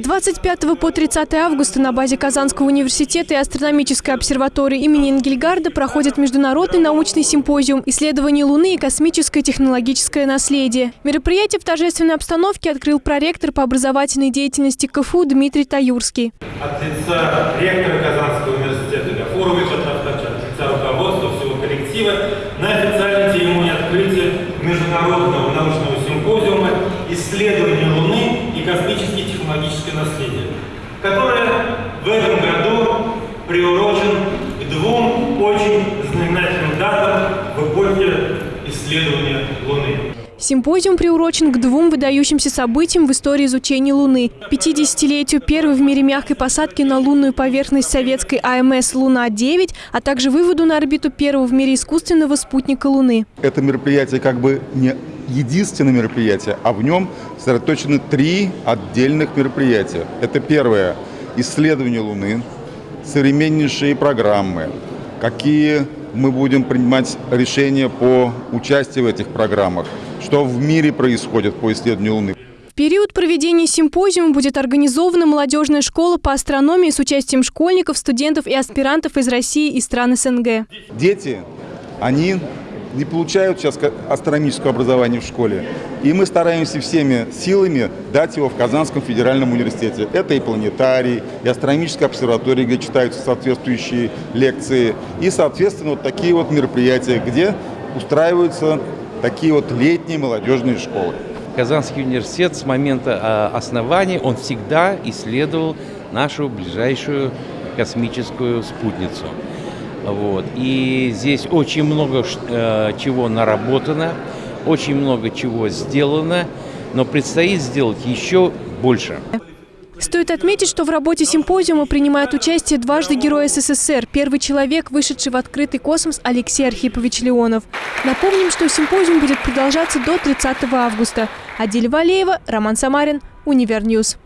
25 по 30 августа на базе Казанского университета и астрономической обсерватории имени Энгельгарда проходит международный научный симпозиум «Исследование Луны и космическое технологическое наследие». Мероприятие в торжественной обстановке открыл проректор по образовательной деятельности КФУ Дмитрий Таюрский. От лица ректора Казанского университета Гафуровича, от лица руководства всего коллектива на официальной церемонии открытия международного научного симпозиума «Исследование Луны и космическое технологическое наследие», которое в этом году приурочен к двум очень знаменательным датам в эпохе исследования Луны. Симпозиум приурочен к двум выдающимся событиям в истории изучения Луны. 50-летию первой в мире мягкой посадки на лунную поверхность советской АМС «Луна-9», а также выводу на орбиту первого в мире искусственного спутника Луны. Это мероприятие как бы не единственное мероприятие, а в нем сосредоточены три отдельных мероприятия. Это первое – исследование Луны, современнейшие программы, какие мы будем принимать решения по участию в этих программах, что в мире происходит по исследованию Луны. В период проведения симпозиума будет организована молодежная школа по астрономии с участием школьников, студентов и аспирантов из России и стран СНГ. Дети, они не получают сейчас астрономическое образование в школе. И мы стараемся всеми силами дать его в Казанском федеральном университете. Это и планетарий, и астрономическая обсерватория, где читаются соответствующие лекции, и, соответственно, вот такие вот мероприятия, где устраиваются такие вот летние молодежные школы. Казанский университет с момента основания, он всегда исследовал нашу ближайшую космическую спутницу. Вот. И здесь очень много э, чего наработано, очень много чего сделано, но предстоит сделать еще больше. Стоит отметить, что в работе симпозиума принимает участие дважды Герой СССР, первый человек, вышедший в открытый космос Алексей Архипович Леонов. Напомним, что симпозиум будет продолжаться до 30 августа. Адель Валеева, Роман Самарин, Универньюз.